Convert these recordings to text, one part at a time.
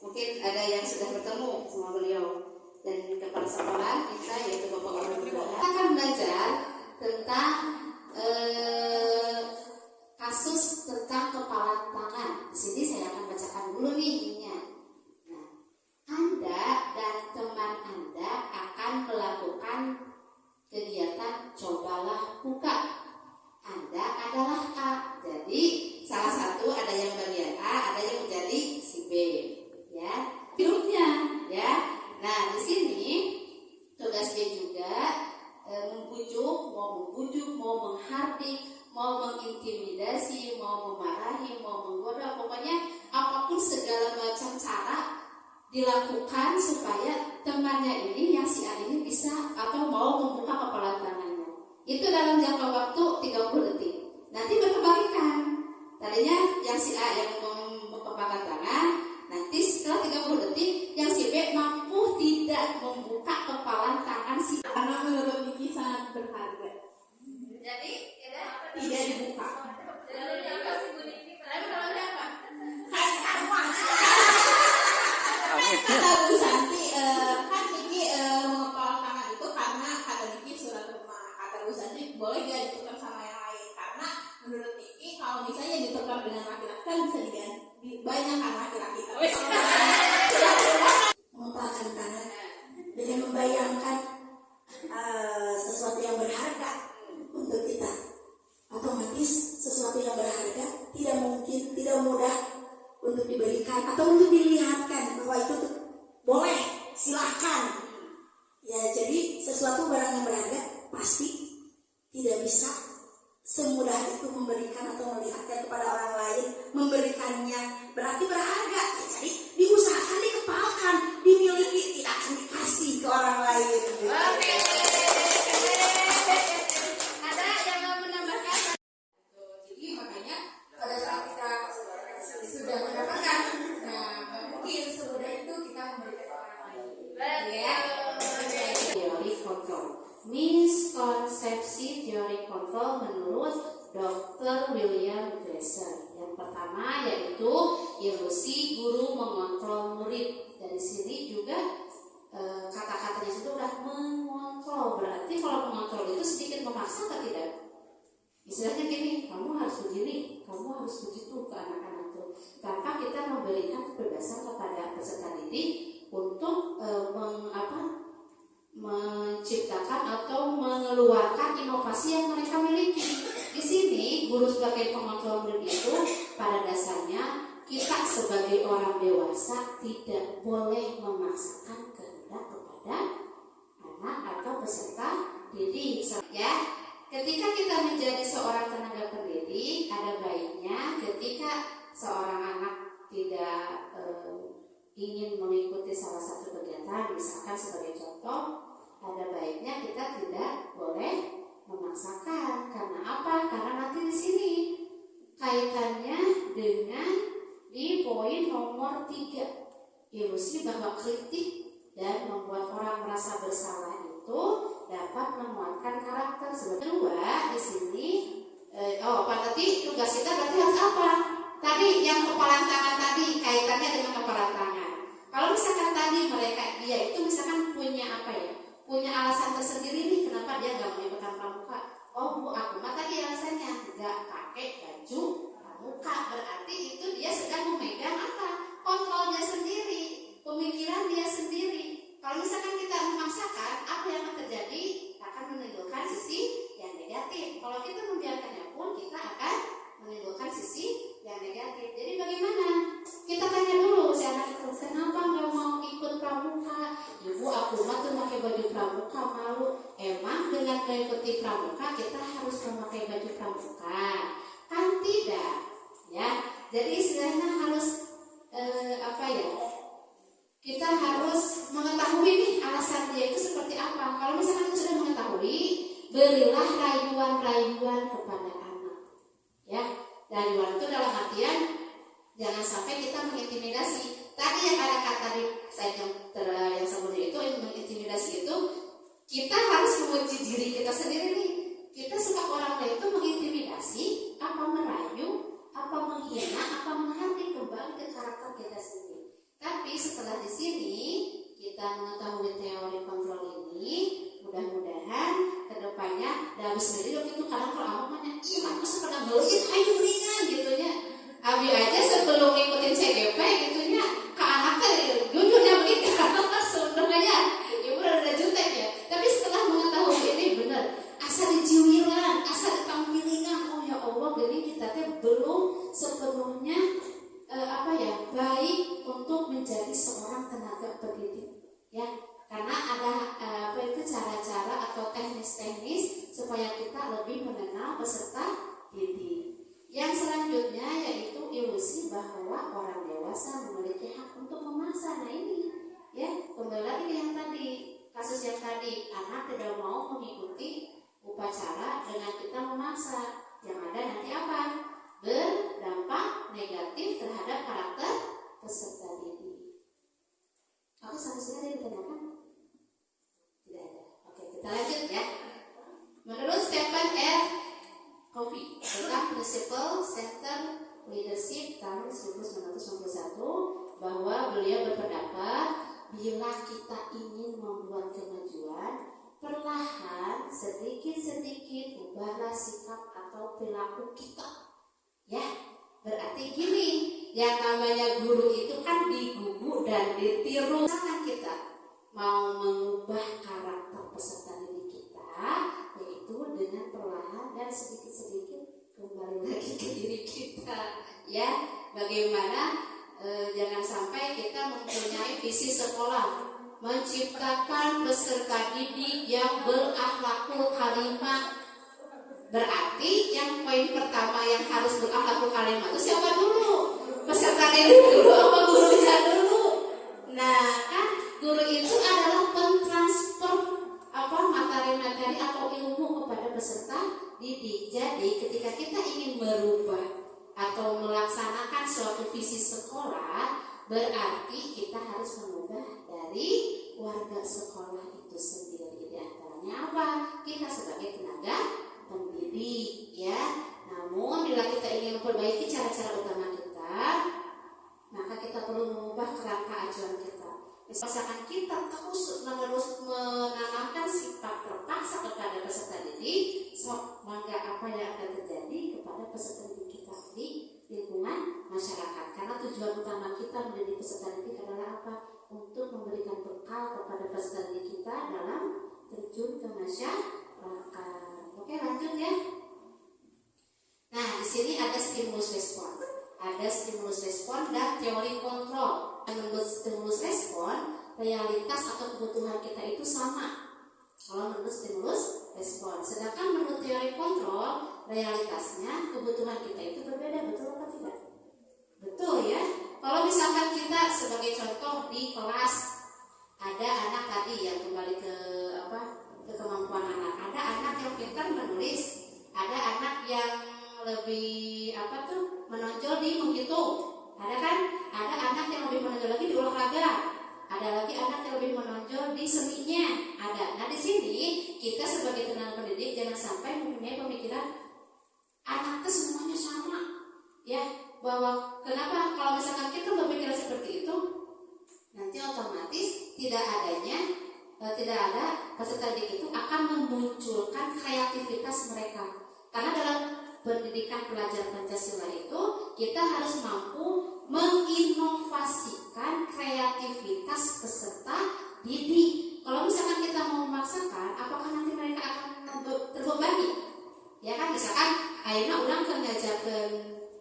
Mungkin ada yang sudah bertemu sama beliau dan kepala sekolah kita yaitu Bapak Guru Nugraha. Kita akan belajar tentang eh, kasus tentang kepala tangan. Di sini saya akan bacakan dulu nih ininya. Nah, anda dan teman Anda akan melakukan kegiatan cobalah buka. Anda adalah A. Jadi salah satu ada yang bagian A, ada yang menjadi si B. Ya, hidupnya ya. Nah, di sini tugasnya juga e, membujuk, mau membujuk, mau menghardik, mau mengintimidasi, mau memarahi, mau menggoda, pokoknya apa pun segala macam cara dilakukan supaya temannya ini yang si A ini bisa atau mau membuka kepala tangannya. Itu dalam jangka waktu 30 detik. Nanti berkebalikan. Tadinya yang si A yang membuka kepala tangan, nanti setelah 30 detik yang si B mampu tidak membuka kepala tangan si A. Karena menurut Niki sangat berharga. Jadi, ya, Tidak dibuka. Tapi kalau siapa? Kata Bu Santi, eh, kan Niki eh, mengepal tangan itu karena kata Niki surat rumah. Kata Bu Santi boleh gak ditukar sama yang lain? Karena menurut Niki kalau misalnya ditukar dengan laki-laki kan bisa diganti banyak kan laki-laki. Tapi Yang kepalan tangan tadi kaitannya dengan kepalan tangan. Kalau misalkan tadi mereka dia itu misalkan punya apa ya? Punya alasan tersendiri nih kenapa dia nggak ikutan pramuka. Oh bu, aku mah tadi alasannya nggak pakai baju pramuka. Berarti itu dia sedang memegang apa? Kontrolnya sendiri, pemikiran dia sendiri. Kalau misalkan kita memaksakan, apa yang akan terjadi? Akan menimbulkan sisi yang negatif. Kalau kita membiarkannya pun, kita akan menimbulkan sisi yang negatif. Jadi bagaimana? Kita tanya dulu si anak itu, kenapa nggak mau ikut pramuka? Ibu aku mah tuh pakai baju pramuka malu. Emang dengan mengikuti pramuka kita harus memakai baju pramuka? Kan tidak, ya. Jadi istilahnya harus eh, apa ya? Kita harus mengetahui nih alasan dia itu seperti apa. Kalau misalkan sudah mengetahui, berilah rayuan-rayuan kepada anak. Ya, rayuan itu dalam artian jangan sampai kita mengintimidasi. Tadi yang ada kata di saya yang ter, yang sebelumnya itu yang mengintimidasi itu kita harus menguji diri kita sendiri nih. Kita suka orang lain itu mengintimidasi, apa merayu, apa menghina, apa menghardik kembali ke karakter kita sendiri. Tapi setelah di sini kita mengetahui teori kontrol ini, mudah-mudahan ke depannya dan sendiri waktu itu kadang kalau aku nanya, iya aku sepeda beliin, ayo beliin gitu ya. Abi aja sebelum ngikutin CGP gitu ya, ke anaknya jujurnya begitu sebenarnya ibu udah jutek ya. Tapi setelah mengetahui ini benar, asal dijiwiran, asal ditampilingan, oh ya Allah, jadi kita teh belum sepenuhnya eh, apa ya baik untuk menjadi seorang tenaga pendidik ya karena ada eh, apa itu cara-cara teknis-teknis supaya kita lebih mengenal peserta didik yang selanjutnya yaitu ilusi bahwa orang dewasa memiliki hak untuk memaksa nah ini ya kembali lagi yang tadi kasus yang tadi anak tidak mau mengikuti upacara dengan kita memaksa yang ada nanti apa berdampak negatif terhadap karakter peserta didik. Aku ada yang ditanyakan? Kita lanjut ya. Menurut Stephen R. Covey tentang Principle Center Leadership tahun 1991 bahwa beliau berpendapat bila kita ingin membuat kemajuan perlahan sedikit-sedikit ubahlah sikap atau perilaku kita Ya, berarti gini, yang namanya guru itu kan digugu dan ditiru. Sangat kita mau mengubah karakter peserta didik kita, yaitu dengan perlahan dan sedikit-sedikit kembali lagi ke diri kita. Ya, bagaimana e, jangan sampai kita mempunyai visi sekolah menciptakan peserta didik yang berakhlakul karimah Berarti yang poin pertama yang harus berakhlakul karimah itu siapa dulu? Peserta didik dulu apa gurunya dulu? Nah, kan guru itu adalah pentransfer apa materi-materi atau ilmu kepada peserta didik. Jadi ketika kita ingin merubah atau melaksanakan suatu visi sekolah, berarti kita harus mengubah dari warga sekolah itu sendiri. Di antaranya apa? Kita sebagai tenaga pendidik ya. Namun cara-cara utama kita, maka kita perlu mengubah kerangka acuan kita. Misalkan kita terus menerus menanamkan sifat terpaksa kepada peserta didik, so, maka apa yang akan terjadi kepada peserta didik kita di lingkungan masyarakat? Karena tujuan utama kita menjadi peserta didik adalah apa? Untuk memberikan bekal kepada peserta didik kita dalam terjun ke masyarakat. Oke, lanjut ya. Nah, di sini ada stimulus respon. Ada stimulus respon dan teori kontrol. Menurut stimulus respon, realitas atau kebutuhan kita itu sama. Kalau menurut stimulus respon. Sedangkan menurut teori kontrol, realitasnya kebutuhan kita itu berbeda. Betul apa tidak? Betul ya. Kalau misalkan kita sebagai contoh di kelas ada anak tadi yang kembali ke apa ke kemampuan anak. Ada anak yang pintar menulis, ada anak yang lebih apa tuh menonjol di menghitung. Ada kan? Ada anak yang lebih menonjol lagi di olahraga. Ada lagi anak yang lebih menonjol di seninya. Ada. Nah di sini kita sebagai tenaga pendidik jangan sampai mempunyai pemikiran anak itu semuanya sama. Ya, bahwa kenapa kalau misalkan kita berpikiran seperti itu, nanti otomatis tidak adanya e, tidak ada peserta didik itu akan memunculkan kreativitas mereka. Karena dalam pendidikan pelajar Pancasila itu kita harus mampu menginovasikan kreativitas peserta didik. Kalau misalkan kita mau memaksakan, apakah nanti mereka akan terbebani? Ya kan, misalkan akhirnya ulang ke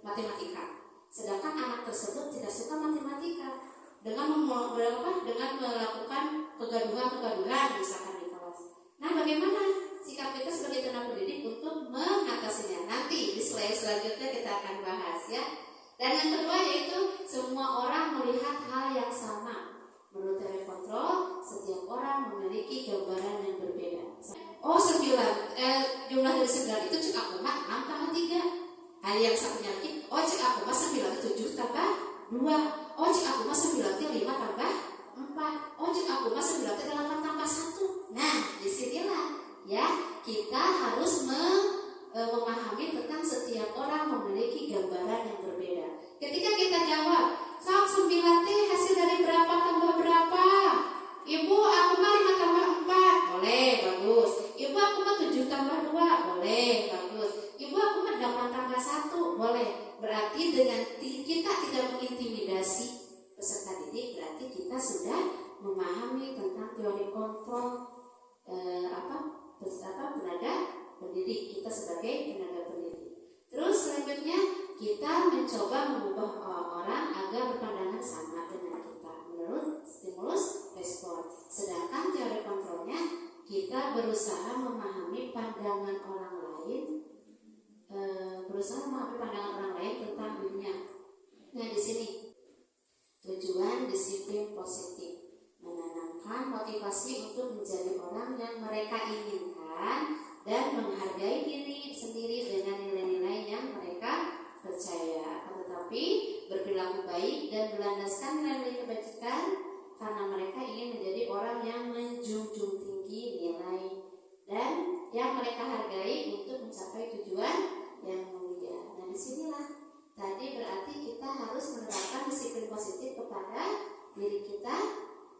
matematika. Sedangkan anak tersebut tidak suka matematika dengan apa? Dengan melakukan kegaduhan-kegaduhan misalkan di kelas. Nah, bagaimana sikap kita sebagai tenaga pendidik untuk mengatasinya? Nanti di slide selanjutnya kita akan bahas ya. Dan yang kedua yaitu semua orang melihat hal yang sama. Menurut kontrol, setiap orang memiliki gambaran yang berbeda. Oh, sembilan, eh, jumlah dari sembilan itu cek aku mah enam tambah tiga. Ada yang satunya lagi, oh cek aku mah sembilan tujuh tambah dua. Oh cek aku mah sembilan lima tambah empat. Oh cek aku mah sembilan delapan tambah satu. Nah, di sinilah ya kita harus e, memahami tentang setiap orang memiliki gambaran yang berbeda. Ketika kita jawab, sok sembilan teh hasil dari berapa tambah berapa? Ibu, aku mah lima tambah empat, boleh, bagus. Ibu, aku mah tujuh tambah dua, boleh, bagus. Ibu, aku mah delapan tambah satu, boleh. Berarti dengan kita tidak mengintimidasi peserta didik, berarti kita sudah memahami tentang teori kontrol eh, apa, apa tenaga pendidik kita sebagai tenaga pendidik. Terus selanjutnya kita mencoba mengubah orang agar berpandangan sama dengan kita menurut stimulus respon. Sedangkan teori kontrolnya kita berusaha memahami pandangan orang lain, e, berusaha memahami pandangan orang lain tentang dunia. Nah di sini tujuan disiplin positif menanamkan motivasi untuk menjadi orang yang mereka inginkan dan menghargai diri sendiri dengan nilai-nilai yang mereka percaya. Tetapi berperilaku baik dan berlandaskan nilai kebajikan karena mereka ingin menjadi orang yang menjunjung tinggi nilai dan yang mereka hargai untuk mencapai tujuan yang mulia. Nah di sinilah tadi berarti kita harus menerapkan disiplin positif kepada diri kita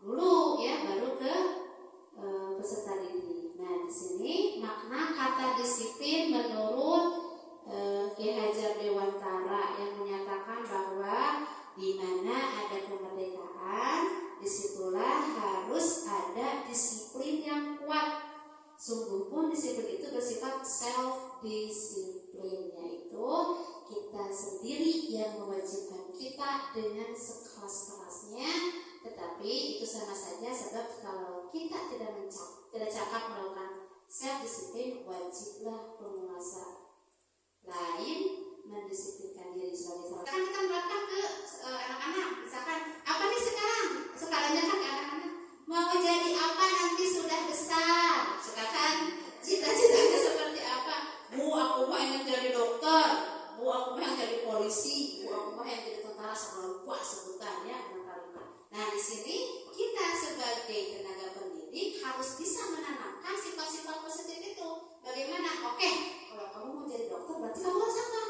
dulu ya baru ke e, peserta didik. Nah di sini makna kata disiplin menurut e, Ki Hajar Dewantara yang menyatakan bahwa di mana ada kemerdekaan di situlah harus ada disiplin yang kuat. Sungguh pun disiplin itu bersifat self disiplin yaitu kita sendiri yang mewajibkan kita dengan sekeras-kerasnya tetapi itu sama saja sebab kalau kita tidak mencap, tidak cakap melakukan self disiplin wajiblah penguasa lain mendisiplinkan diri sebagai seorang. Sekarang kita menerapkan ke anak-anak, misalkan apa nih sekarang? Sekarang kan anak-anak mau jadi apa nanti sudah besar? Sekarang cita-citanya seperti apa? Bu, aku ingin jadi dokter. Bu, aku yang jadi polisi. Bu, aku yang jadi tentara sama lupa sebutannya. Nah di sini kita sebagai tenaga pendidik harus bisa menanamkan sifat-sifat positif itu. Bagaimana? Oke, kalau kamu mau jadi dokter berarti kamu harus apa?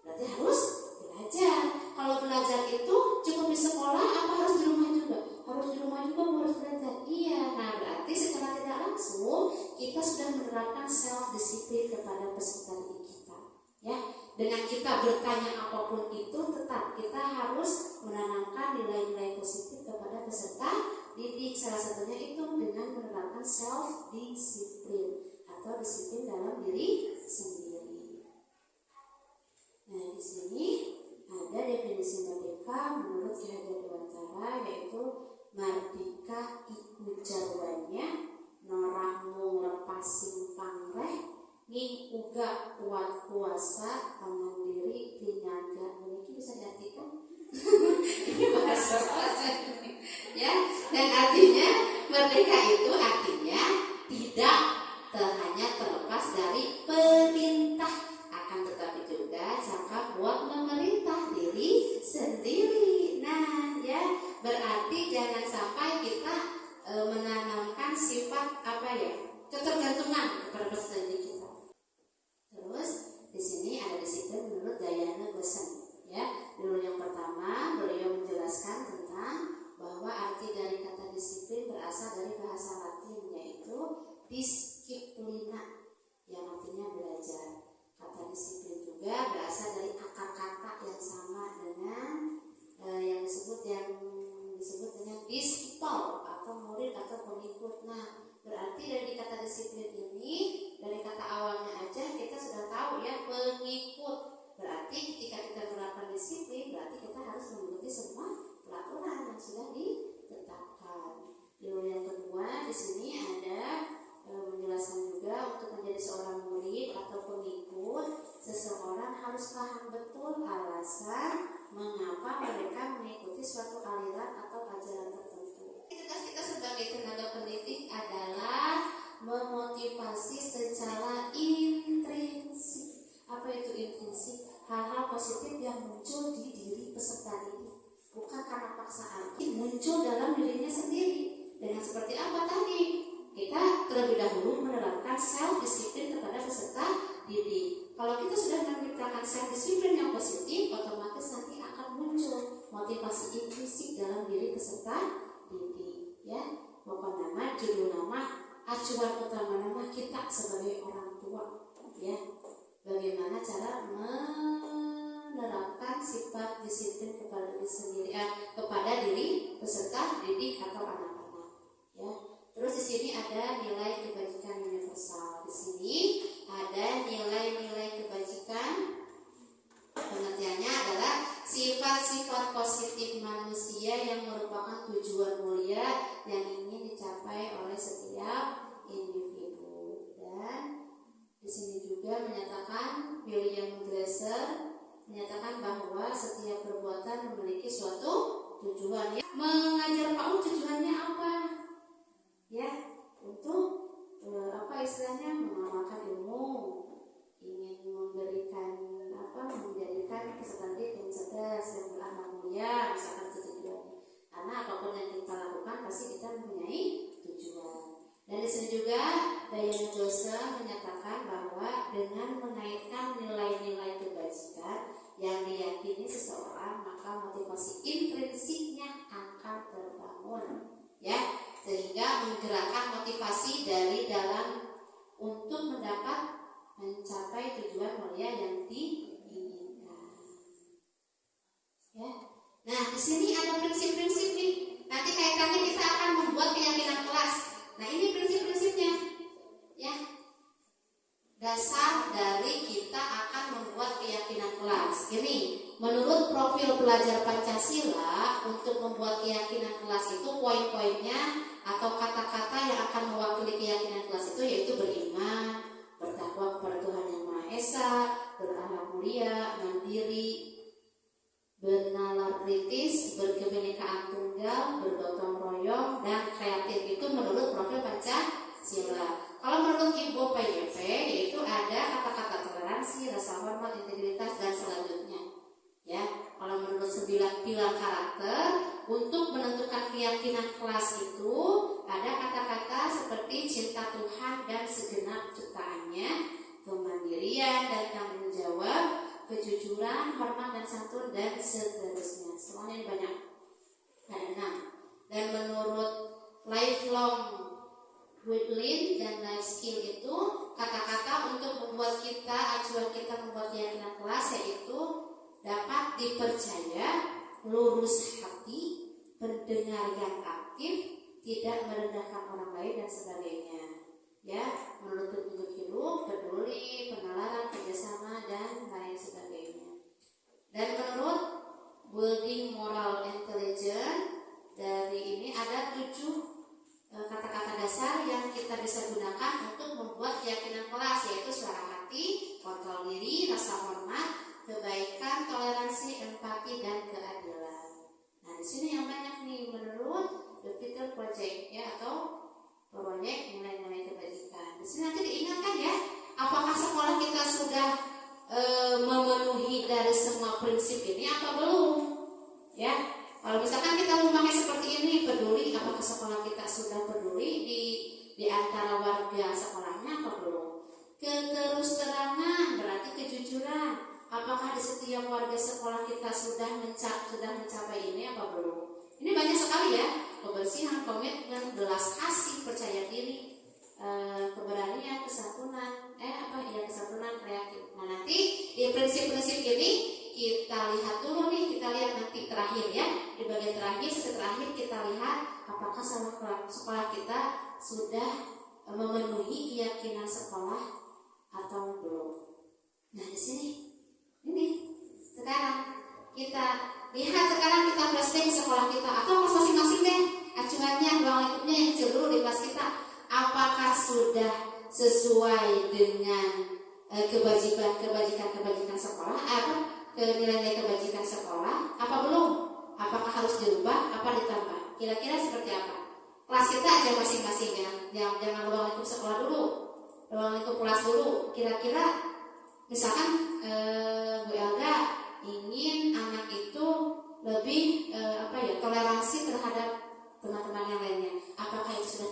Berarti harus belajar. Kalau belajar itu cukup di sekolah apa harus di rumah juga? Harus di rumah juga harus belajar. Iya. Nah berarti secara tidak langsung kita sudah menerapkan self discipline kepada peserta didik kita. Ya, dengan kita bertanya apa pun itu, tetap kita harus menanamkan nilai-nilai positif kepada peserta didik. Salah satunya itu dengan menerapkan self disiplin atau disiplin dalam diri sendiri. Nah, di sini ada definisi merdeka menurut Ki Dewantara yaitu merdeka iku jarwanya norang lepasing pangreh ning uga kuat kuasa mandiri pinaga ini bisa diartikan? Ini bahasa ya dan artinya merdeka itu artinya tidak hanya terlepas dari perintah. Akan tetapi juga jangka buat memerintah diri sendiri. Nah ya berarti jangan sampai kita e, menanamkan sifat apa ya? Ketergantungan kepada kita terus di sini ada disiplin menurut Dayana Gosen ya. Dulu yang pertama beliau menjelaskan tentang bahwa arti dari kata disiplin berasal dari bahasa Latin yaitu disciplina yang artinya belajar. Kata disiplin juga berasal dari akar kata yang sama dengan eh, yang disebut yang disebut dengan disciple atau murid atau pengikut. Nah berarti dari kata disiplin ini dari kata awalnya aja kita sudah tahu ya pengikut berarti ketika kita menerapkan disiplin berarti kita harus mengikuti semua peraturan yang sudah ditetapkan Lalu yang kedua di sini ada e, menjelaskan juga untuk menjadi seorang murid atau pengikut seseorang harus paham betul alasan mengapa mereka mengikuti suatu aliran atau ajaran. Tugas kita sebagai tenaga pendidik adalah memotivasi secara intrinsik. Apa itu intrinsik? Hal-hal positif yang muncul di diri peserta didik, bukan karena paksaan. Ini muncul dalam dirinya sendiri. Dengan seperti apa tadi? Kita terlebih dahulu menerapkan self disiplin kepada peserta didik. Kalau kita sudah menciptakan self disiplin yang positif, otomatis nanti akan muncul motivasi intrinsik dalam diri peserta didik. Ya, pokok nama, judul nama, acuan utama nama kita sebagai orang tua. Ya, bagaimana cara menerapkan sifat disiplin kepada diri sendiri, eh, kepada diri peserta didik atau anak-anak. Ya, terus di sini ada nilai kebajikan universal. Di sini ada nilai-nilai kebajikan. Pengertiannya adalah sifat-sifat positif manusia yang merupakan tujuan mulia yang ingin dicapai oleh setiap individu. Dan di sini juga menyatakan William Glaser menyatakan bahwa setiap perbuatan memiliki suatu tujuan. Ya. Mengajar PAUD tujuannya apa? Ya, untuk eh, apa istilahnya mengamalkan ilmu, mulia, misalkan itu tujuannya. Karena apa pun yang kita lakukan pasti kita mempunyai tujuan. Dan di sini juga Diana Josa menyatakan bahwa dengan mengaitkan nilai-nilai kebajikan yang diyakini seseorang maka motivasi intrinsiknya akan terbangun ya sehingga menggerakkan motivasi dari dalam untuk mendapat mencapai tujuan mulia yang diinginkan ya nah di sini ada prinsip-prinsip nih. Nanti kaitannya kita akan membuat keyakinan kelas. Nah ini prinsip-prinsipnya ya. Dasar dari kita akan membuat keyakinan kelas. Ini menurut profil pelajar Pancasila untuk membuat keyakinan kelas itu poin-poinnya atau kata-kata yang akan mewakili keyakinan kelas itu yaitu beriman, bertakwa kepada Tuhan yang Maha Esa, berakhlak mulia, mandiri, bernalar kritis, berkebinekaan tunggal, bergotong royong, dan kreatif itu menurut profil Pancasila. Kalau menurut Ibu PYP yaitu ada kata-kata toleransi, rasa hormat, integritas dan selanjutnya. Ya, kalau menurut sembilan pilar karakter untuk menentukan keyakinan kelas itu ada kata-kata seperti cinta Tuhan dan segenap ciptaannya, kemandirian dan tanggung jawab, kejujuran, hormat dan santun dan seterusnya. Semuanya banyak. Enam. Dan menurut lifelong Woodland dan life skill itu kata-kata untuk membuat kita acuan kita membuat keyakinan kelas yaitu dapat dipercaya, lurus hati, pendengar yang aktif, tidak merendahkan orang lain dan sebagainya. Ya, menurut petunjuk hidup, peduli, penalaran, kerjasama dan lain sebagainya. Dan menurut building moral intelligence dari ini ada tujuh e, kata-kata dasar yang kita bisa gunakan untuk membuat keyakinan kelas yaitu suara hati, kontrol diri, rasa hormat, kebaikan, toleransi, empati, dan keadilan. Nah, di sini yang banyak nih menurut The Peter Project ya atau proyek nilai-nilai kebajikan. Di sini nanti diingatkan ya, apakah sekolah kita sudah e, memenuhi dari semua prinsip ini apa belum? Ya, kalau misalkan kita memakai seperti ini, peduli apakah sekolah kita sudah peduli di di antara warga sekolahnya apa belum? Keterus terangan berarti kejujuran. Apakah di setiap warga sekolah kita sudah mencap, sudah mencapai ini apa belum? Ini banyak sekali ya kebersihan, komitmen, belas kasih, percaya diri, e, keberanian, kesatuan, eh apa ya kesatuan kreatif. Nah nanti di prinsip-prinsip ini kita lihat dulu nih, kita lihat nanti terakhir ya di bagian terakhir, terakhir kita lihat apakah sekolah, sekolah kita sudah memenuhi keyakinan sekolah atau belum. Nah di sini ini sekarang kita lihat sekarang kita flashback sekolah kita atau kelas masing-masing deh. Acuannya ruang lingkupnya yang dulu di kelas kita apakah sudah sesuai dengan kebajikan kebajikan kebajikan sekolah apa nilai-nilai kebajikan sekolah apa belum? Apakah harus dirubah apa ditambah? Kira-kira seperti apa? Kelas kita aja masing-masing ya. Yang jangan ruang lingkup sekolah dulu ruang lingkup kelas dulu. Kira-kira misalkan eh, Bu Elga ingin anak lebih eh, apa ya toleransi terhadap teman-teman yang lainnya. Apakah itu sudah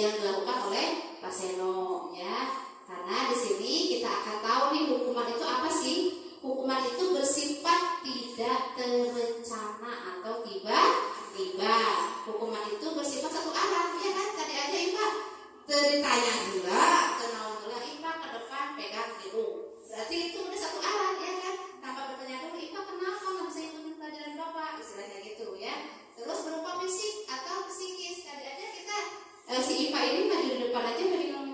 yang dilakukan oleh Pak Seno ya. Karena di sini kita akan tahu nih hukuman itu apa sih? Hukuman itu bersifat tidak terencana atau tiba-tiba. Hukuman itu bersifat satu arah, ya kan? Tadi aja Ipa ditanya juga, kenal dulu Ipa ke depan pegang hidung. Berarti itu udah satu arah ya kan? Tanpa bertanya dulu, Ipa kenapa nggak bisa ikutin pelajaran Bapak? Istilahnya gitu ya. Terus berupa fisik atau psikis. Tadi aja kita eh, si Ipa ini maju di depan aja pegang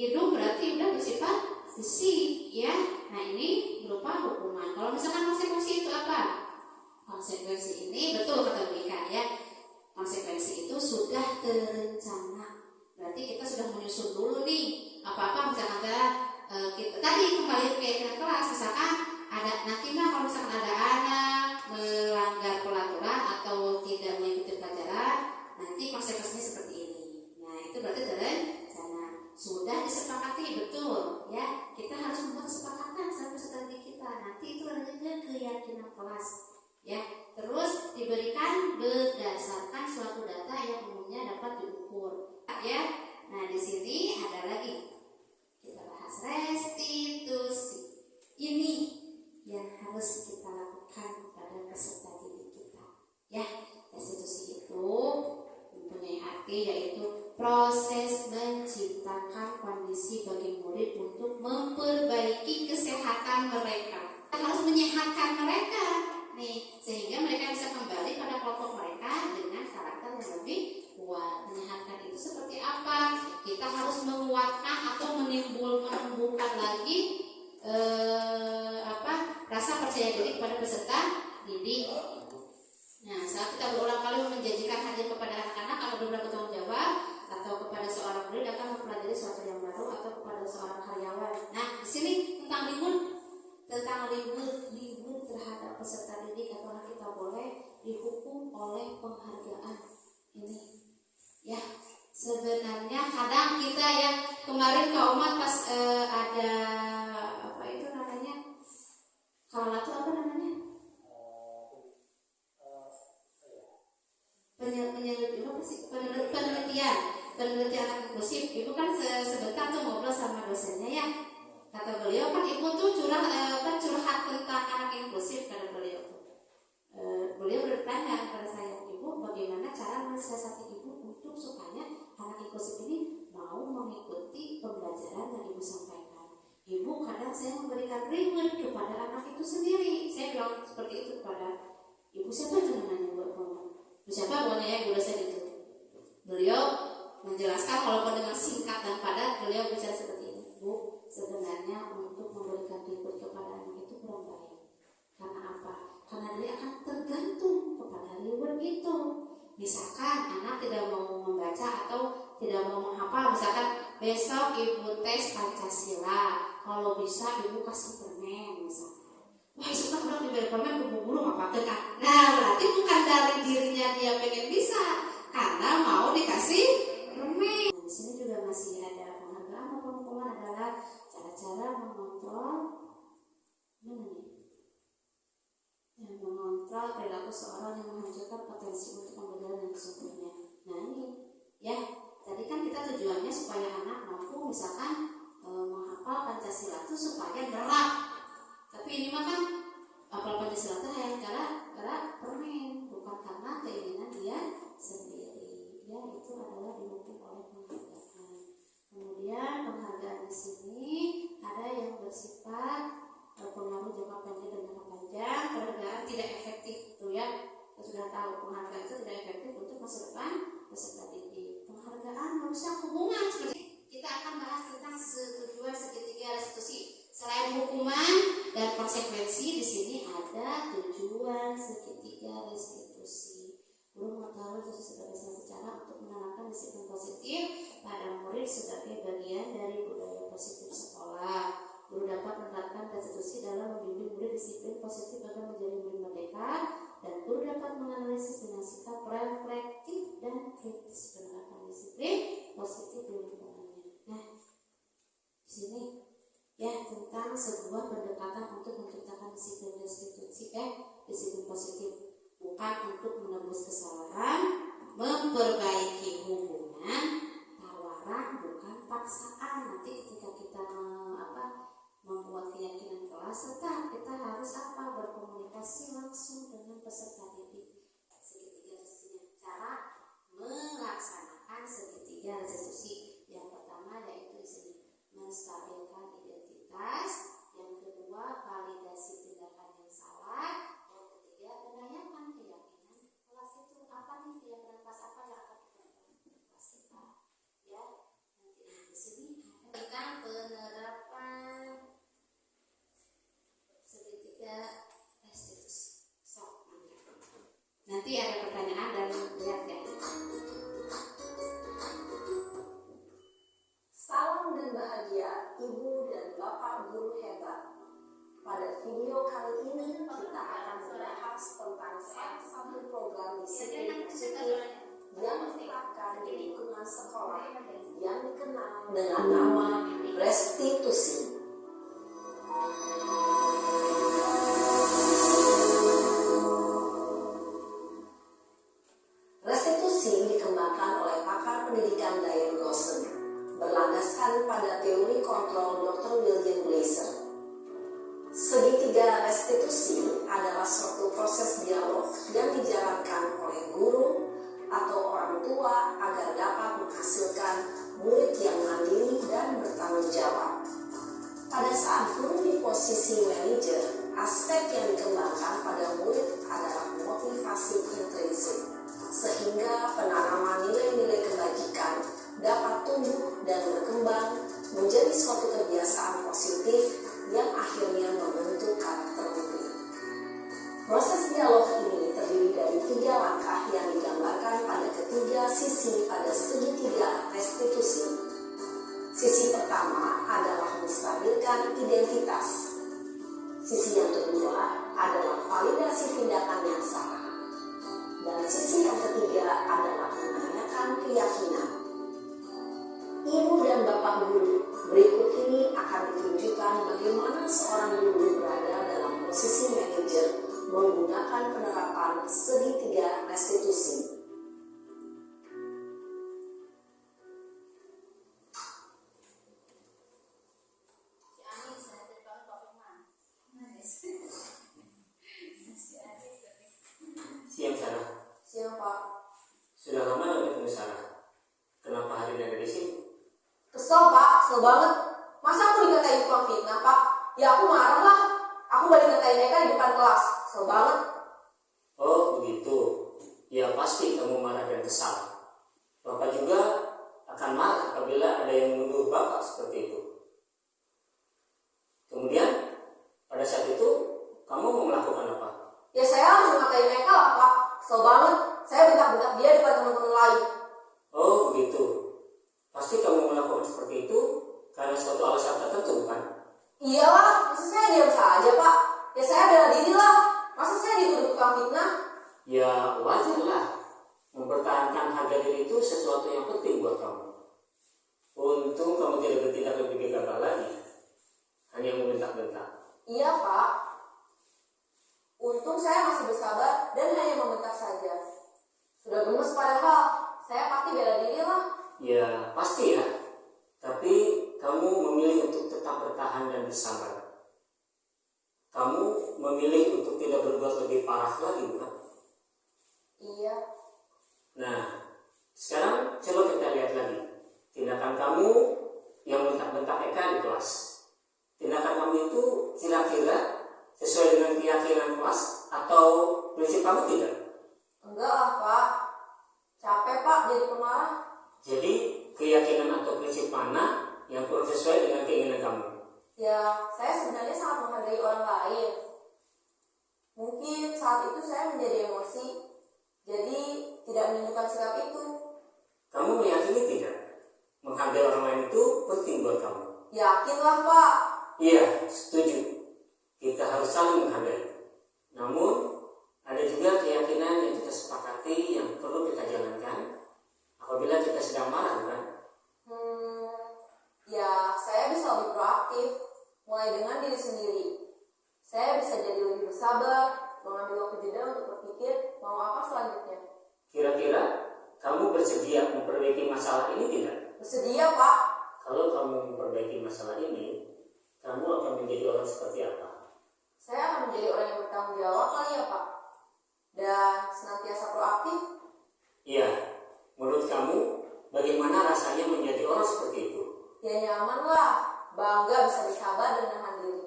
hidung berarti udah fisik ya. Nah ini berupa hukuman. Kalau misalkan konsekuensi itu apa? Konsekuensi ini betul kata Bu Ika ya. Konsekuensi itu sudah terencana. Berarti kita sudah menyusun dulu nih apa-apa misalkan ada eh, kita tadi kembali ke ke kelas misalkan ada nanti mah kalau misalkan ada anak melanggar peraturan atau tidak mengikuti pelajaran nanti konsekuensinya seperti ini nah itu berarti terencana sudah disepakati betul ya. Kita harus membuat kesepakatan sama didik kita. Nanti itu juga keyakinan kelas ya. Terus diberikan berdasarkan suatu data yang umumnya dapat diukur ya. Nah di sini ada lagi. Kita bahas restitusi. Ini yang harus kita lakukan pada peserta didik kita ya. Restitusi itu mempunyai arti yaitu proses menciptakan kondisi bagi murid untuk memperbaiki kesehatan mereka. Kita harus menyehatkan mereka nih sehingga mereka bisa kembali pada kelompok mereka dengan karakter yang lebih kuat. Menyehatkan itu seperti apa? Kita harus menguatkan atau menimbul menumbuhkan lagi eh, apa rasa percaya diri kepada peserta didik nah saat kita berulang kali menjanjikan hadir kepada anak-anak atau benar bertanggung jawab atau kepada seorang murid akan mempelajari sesuatu yang baru atau kepada seorang karyawan. Nah di sini tentang libur tentang libur libur terhadap peserta didik apakah kita boleh dihukum oleh penghargaan ini. Ya sebenarnya kadang kita ya kemarin Kak Umat pas eh, ada apa itu namanya? Kalau itu apa namanya Penye- penyelidiki apa sih? Penel- penelitian. Penelitian anak inklusif ibu kan se- sebentar tuh ngobrol sama dosennya ya. Kata beliau kan ibu tuh curah eh, kan curhat tentang anak inklusif kata beliau Eh, beliau bertanya kepada saya ibu bagaimana cara mensiasati ibu untuk supaya anak inklusif ini mau mengikuti pembelajaran yang ibu sampaikan? Ibu kadang saya memberikan reward kepada anak itu sendiri. Saya bilang seperti itu kepada ibu. Siapa itu namanya ibu siapa ya ibu dosen itu beliau menjelaskan walaupun dengan singkat dan padat beliau bicara seperti ini bu sebenarnya untuk memberikan reward kepada anak itu kurang baik karena apa? Karena dia akan tergantung kepada reward itu. Misalkan anak tidak mau membaca atau tidak mau menghafal, misalkan besok ibu tes Pancasila, kalau bisa ibu kasih permen misalkan wah sudah dong di teleponnya keburu apa? Teka nah berarti bukan dari dirinya dia pengen bisa karena mau dikasih remeh nah, di sini juga masih ada penghargaan atau pengumuman adalah cara-cara mengontrol mana nih ya? yang mengontrol perilaku seorang yang menghancurkan potensi untuk pembelajaran dan sumbernya nah ini ya tadi kan kita tujuannya supaya anak mampu misalkan e, menghafal Pancasila itu supaya gerak tapi ini mah kan apel Pancasila ya, teh karena karena permen bukan karena keinginan dia sendiri. Ya itu adalah didukung oleh penghargaan. Kemudian penghargaan di sini So, 了 senantiasa proaktif. Iya, menurut kamu bagaimana rasanya menjadi orang seperti itu? Ya nyaman lah, bangga bisa bersabar dan menahan diri.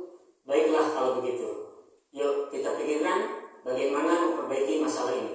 Baiklah kalau begitu. Yuk kita pikirkan bagaimana memperbaiki masalah ini.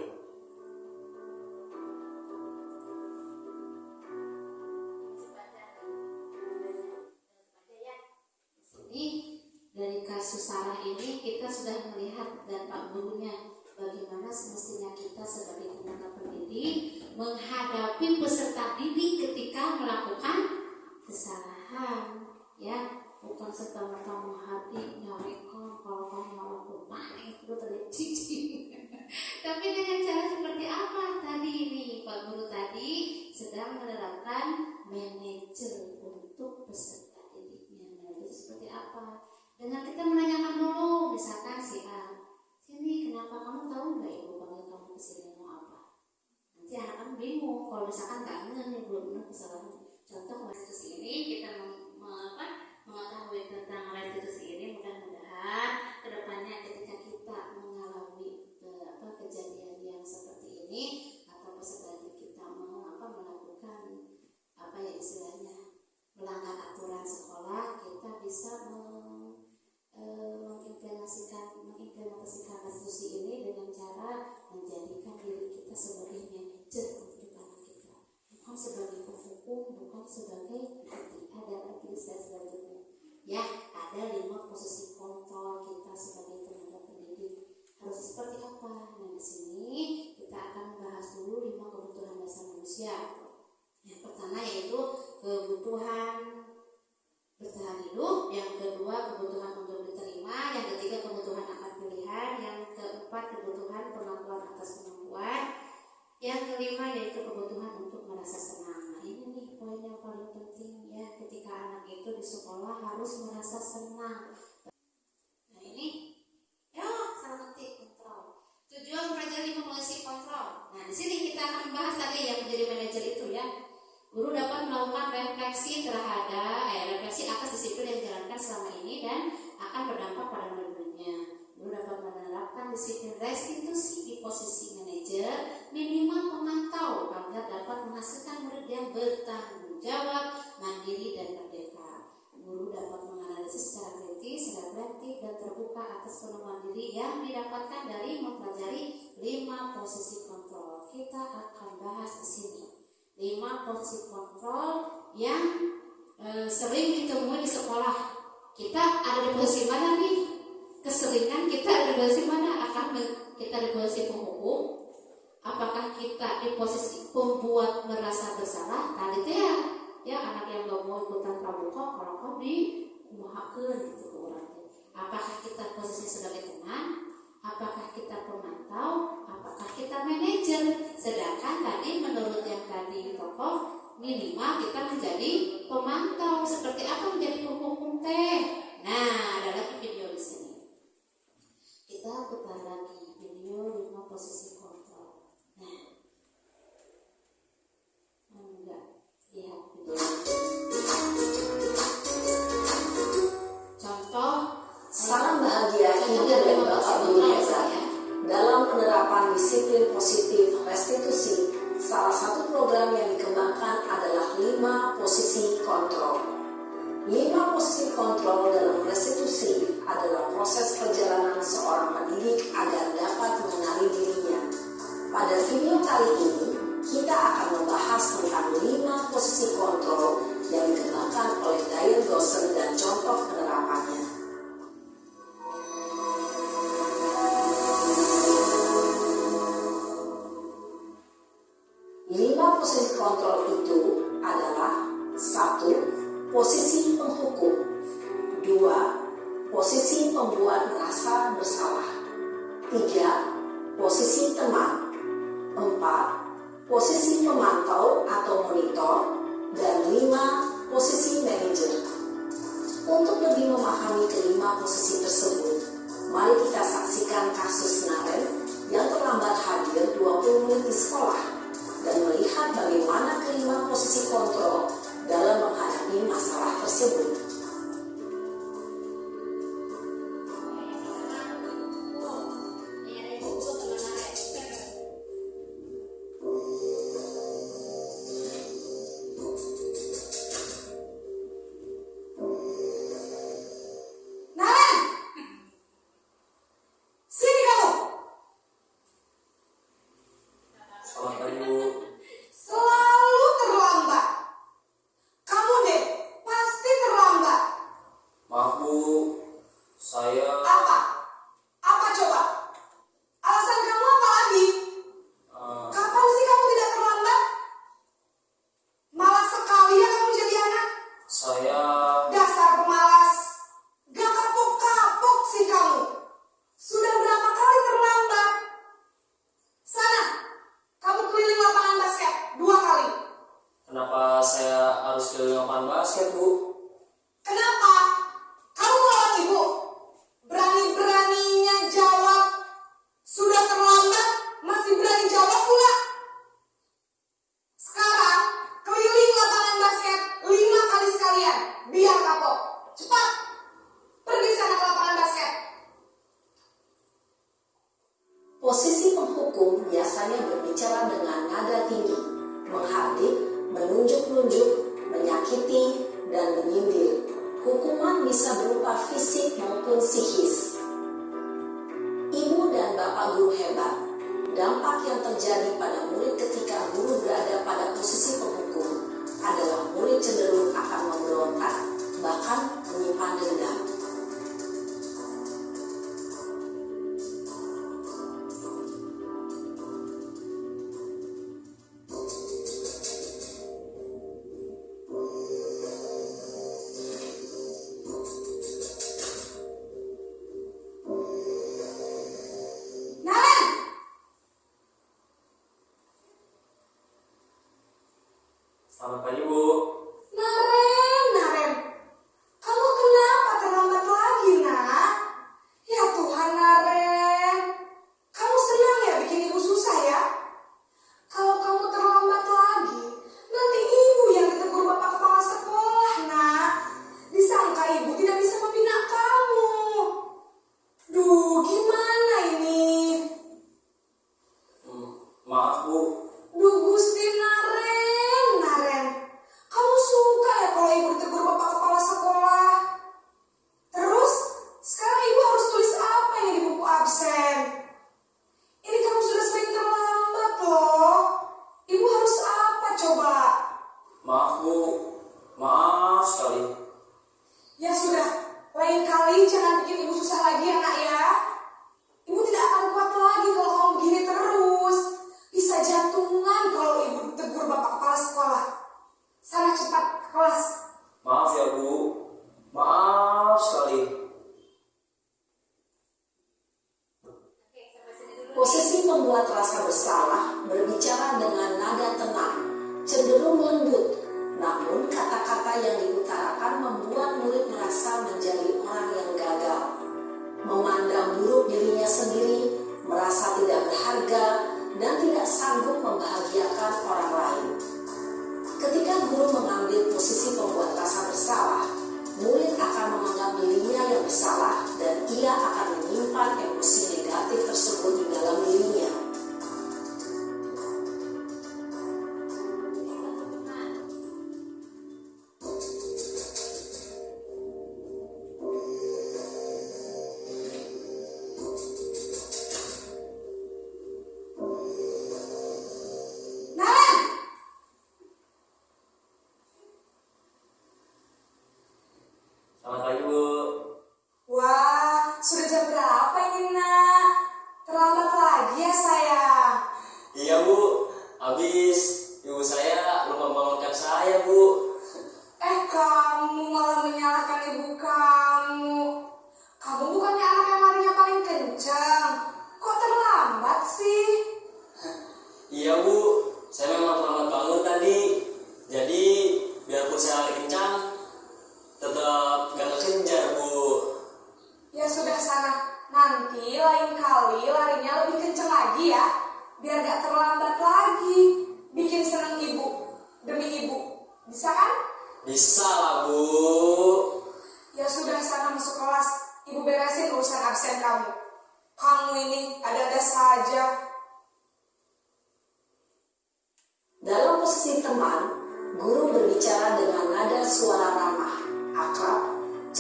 Kelima yaitu kebutuhan untuk merasa senang. Nah ini nih poin yang paling penting ya ketika anak itu di sekolah harus merasa senang. Nah ini, ya salah ketik kontrol. Tujuan mempelajari memulasi kontrol. Nah di sini kita akan membahas tadi yang menjadi manajer itu ya. Guru dapat melakukan refleksi terhadap eh, refleksi atas disiplin yang dijalankan selama ini dan akan berdampak pada murid-muridnya. Guru dapat menerapkan disiplin restitusi di posisi manajer minimal pemantau agar dapat menghasilkan murid yang bertanggung jawab, mandiri dan merdeka. Guru dapat menganalisis secara kritis, reflektif dan terbuka atas penemuan diri yang didapatkan dari mempelajari lima posisi kontrol. Kita akan bahas di sini lima posisi kontrol yang e, sering ditemui di sekolah. Kita ada di posisi mana nih? Keseringan kita posisi mana? Akan kita posisi penghukum? Apakah kita di posisi pembuat merasa bersalah? Tadi teh ya, ya anak yang gak mau ikutan pramuka kalau kau di kumahakeun gitu orang. Apakah kita posisi sebagai teman? Apakah kita pemantau? Apakah kita manajer? Sedangkan tadi menurut yang tadi tokoh minimal kita menjadi pemantau. Seperti apa menjadi penghukum teh? Nah, sini kita putar lagi video lima posisi kontrol nah enggak lihat video contoh sarang bahagia ini dan bakat biasa dalam penerapan disiplin positif restitusi salah satu program yang dikembangkan adalah lima posisi kontrol lima posisi kontrol dalam restitusi adalah proses perjalanan seorang pendidik agar dapat mengenali dirinya. Pada video kali ini, kita akan membahas tentang lima posisi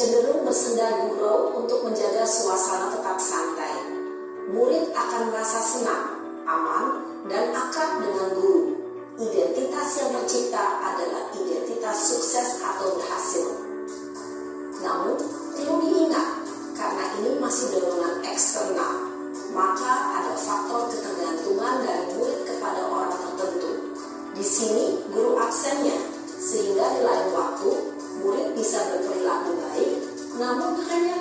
cenderung bersendar gurau untuk menjaga suasana tetap santai. Murid akan merasa senang, aman, dan akrab dengan guru. Identitas yang tercipta adalah identitas sukses atau berhasil. Namun, perlu diingat, karena ini masih dorongan eksternal, maka ada faktor ketergantungan dari murid kepada orang tertentu. Di sini, guru absennya, sehingga di lain waktu, murid bisa berperilaku namun hanya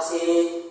心。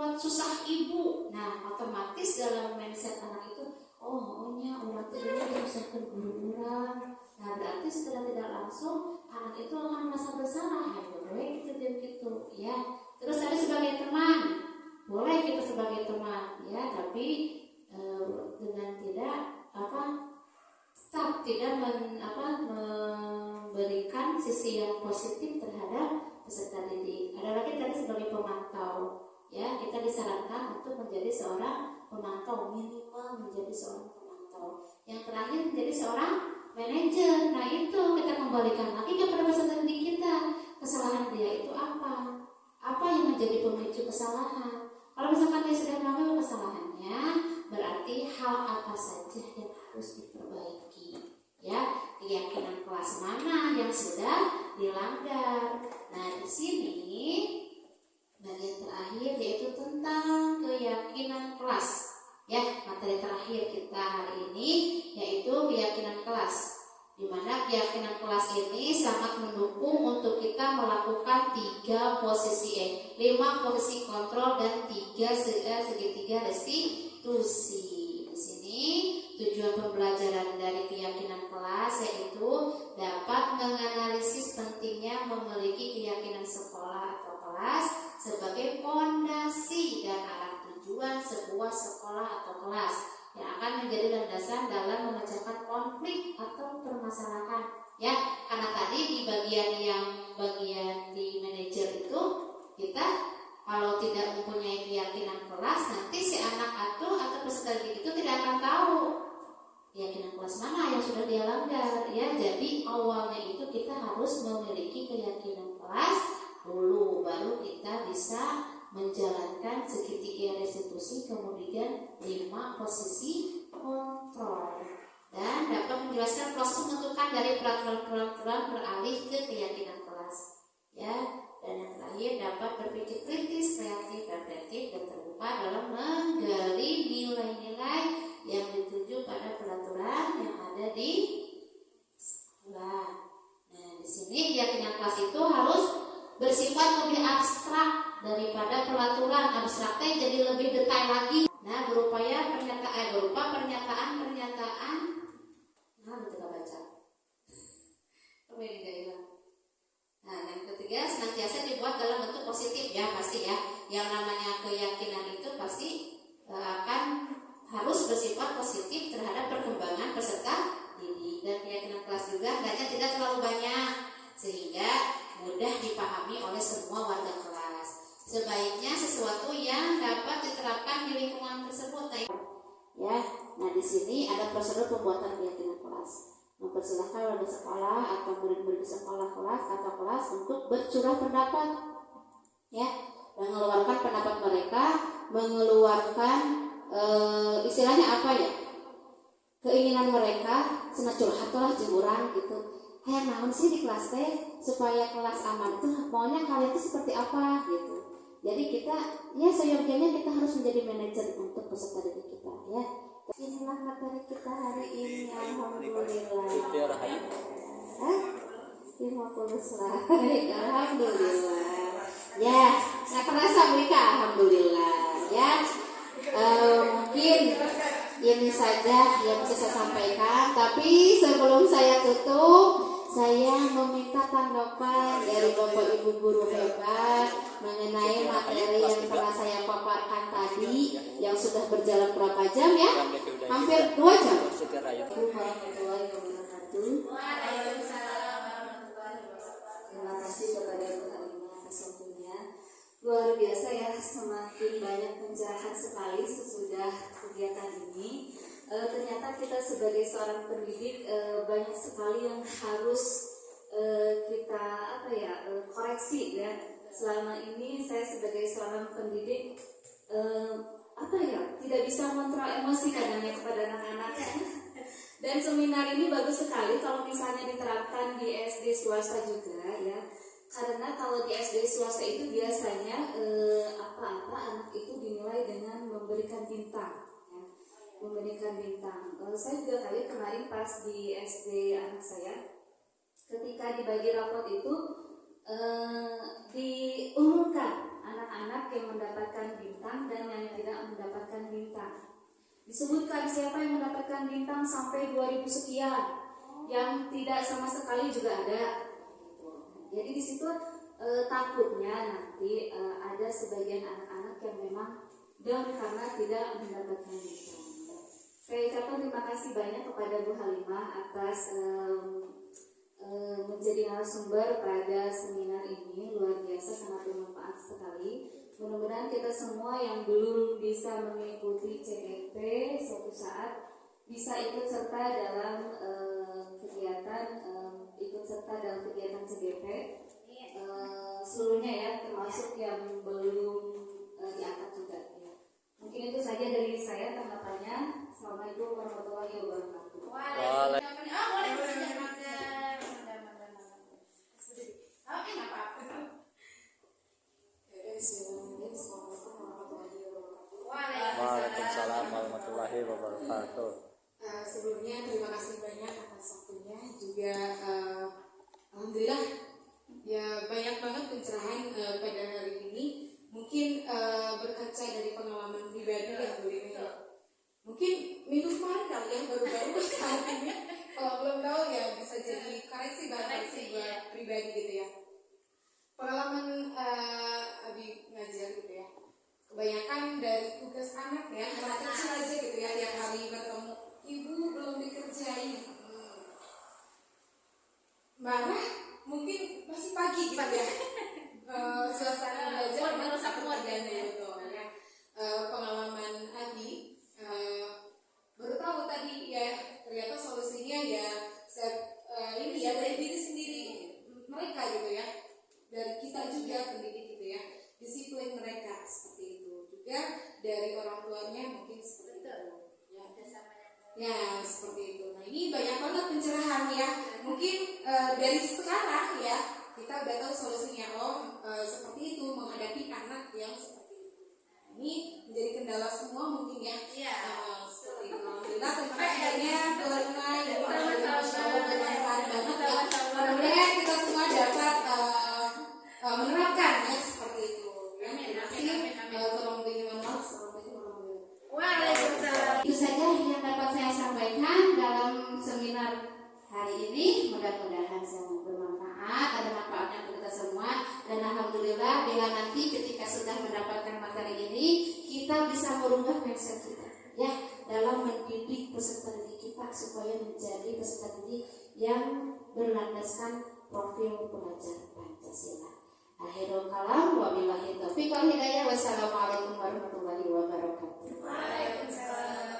Membuat susah ibu. Nah, otomatis dalam mindset anak itu, oh, ohnya orang itu dulu guru orang. Nah, berarti setelah tidak langsung anak itu akan merasa bersalah. Ya, boleh gitu dia gitu, ya. Terus tadi sebagai teman, boleh kita sebagai teman, ya, tapi eh, dengan tidak apa tetap tidak men, apa, memberikan sisi yang positif terhadap peserta didik. Ada lagi tadi sebagai pemantau, ya kita disarankan untuk menjadi seorang pemantau minimal menjadi seorang pemantau. Yang terakhir menjadi seorang manajer. Nah itu kita kembalikan lagi kepada peserta didik kita. Kesalahan dia itu apa? Apa yang menjadi pemicu kesalahan? Kalau misalkan dia sudah melakukan kesalahannya, berarti hal apa saja yang harus diperbaiki ya keyakinan kelas mana yang sudah dilanggar nah di sini bagian terakhir yaitu tentang keyakinan kelas. Ya materi terakhir kita hari ini yaitu keyakinan kelas. Di mana keyakinan kelas ini sangat mendukung untuk kita melakukan tiga posisi eh, lima posisi kontrol dan tiga segi- segitiga restitusi. Di sini tujuan pembelajaran dari keyakinan kelas yaitu dapat menganalisis pentingnya memiliki keyakinan sekolah atau kelas sebagai fondasi dan arah tujuan sebuah sekolah atau kelas yang akan menjadi landasan dalam memecahkan konflik atau permasalahan. Ya karena tadi di bagian yang bagian di manajer itu kita kalau tidak mempunyai keyakinan kelas nanti si anak atau atau peserta didik itu tidak akan tahu keyakinan kelas mana yang sudah dia langgar. Ya jadi awalnya itu kita harus memiliki keyakinan kelas dulu baru kita bisa menjalankan segitiga restitusi kemudian lima posisi kontrol. Dan dapat menjelaskan proses menentukan dari peraturan-peraturan beralih ke keyakinan Hampir dua jam. Terima kasih kepada Bu Halimah atas waktunya. Luar biasa ya, semakin banyak pencerahan sekali sesudah kegiatan ini. E, ternyata kita sebagai seorang pendidik e, banyak sekali yang harus e, kita apa ya e, koreksi ya. Selama ini saya sebagai seorang pendidik e, apa ya tidak bisa mengontrol emosi kadangnya kepada anak-anak. Dan seminar ini bagus sekali kalau misalnya diterapkan di SD swasta juga ya. Karena kalau di SD swasta itu biasanya eh, apa-apa anak itu dinilai dengan memberikan bintang ya. Memberikan bintang. Eh, saya juga kali kemarin pas di SD anak saya ketika dibagi rapot itu eh, diumumkan anak-anak yang mendapatkan bintang dan yang tidak mendapatkan bintang. Disebutkan siapa yang mendapatkan bintang sampai 2000 sekian. Yang tidak sama sekali juga ada. Jadi di situ e, takutnya nanti e, ada sebagian anak-anak yang memang down karena tidak mendapatkan bintang. Saya ucapkan terima kasih banyak kepada Bu Halimah atas e, menjadi narasumber pada seminar ini luar biasa sangat bermanfaat sekali Mudah-mudahan kita semua yang belum bisa mengikuti CGP suatu saat bisa ikut serta dalam uh, kegiatan uh, ikut serta dalam kegiatan CGP uh, seluruhnya ya termasuk yang belum uh, diangkat juga ya. Mungkin itu saja dari saya tanggapannya. Assalamualaikum warahmatullahi wabarakatuh. Waalaikumsalam. Oh, boleh boleh mager. Oke, nggak apa-apa. Waalaikumsalam warahmatullahi wabarakatuh. Uh, sebelumnya terima kasih banyak atas waktunya. Juga uh, alhamdulillah ya banyak banget pencerahan uh, pada hari ini. Mungkin uh, berkaca dari pengalaman pribadi yang boleh mungkin minggu kemarin kali ya baru-baru saat ini. Kalau belum tahu ya bisa jadi koreksi koreksi buat pribadi gitu ya. Pengalaman uh, Abi ngajar gitu ya. Kebanyakan dari tugas anak ya anak kecil aja gitu ya tiap hari bertemu. Ibu belum dikerjain. Marah mungkin masih pagi gitu ya. Eh, suasana belajar merusak dan gitu. Ya Eh, pengalaman Adi eh, baru tahu tadi ya ternyata solusinya ya saya eh, ini ya dari diri sendiri mereka gitu ya. Dari kita juga pendidik disiplin mereka seperti itu. Juga dari orang tuanya mungkin seperti itu. Ya ya seperti itu. Nah ini banyak banget pencerahan ya. Mungkin eh, dari sekarang ya kita udah tahu solusinya oh eh, seperti itu menghadapi anak yang seperti itu. Nah, ini menjadi kendala semua mungkin ya. Iya. Eh, seperti itu. Alhamdulillah terima kasih banyak keluarga yang bermanfaat banget ya. Mudah-mudahan kita semua dapat menerapkan ya seperti itu. ya Amin, amin, amin, tolong maaf Waalaikumsalam. Itu saja yang dapat saya sampaikan dalam seminar hari ini. Mudah-mudahan sangat bermanfaat, ada manfaatnya untuk kita semua. Dan alhamdulillah bila nanti ketika sudah mendapatkan materi ini, kita bisa merubah mindset kita. Ya, dalam mendidik peserta didik kita supaya menjadi peserta didik yang berlandaskan profil pelajar Pancasila. Akhirul kalam wa billahi taufiq wal hidayah. Wassalamualaikum warahmatullahi wabarakatuh. Waalaikumsalam.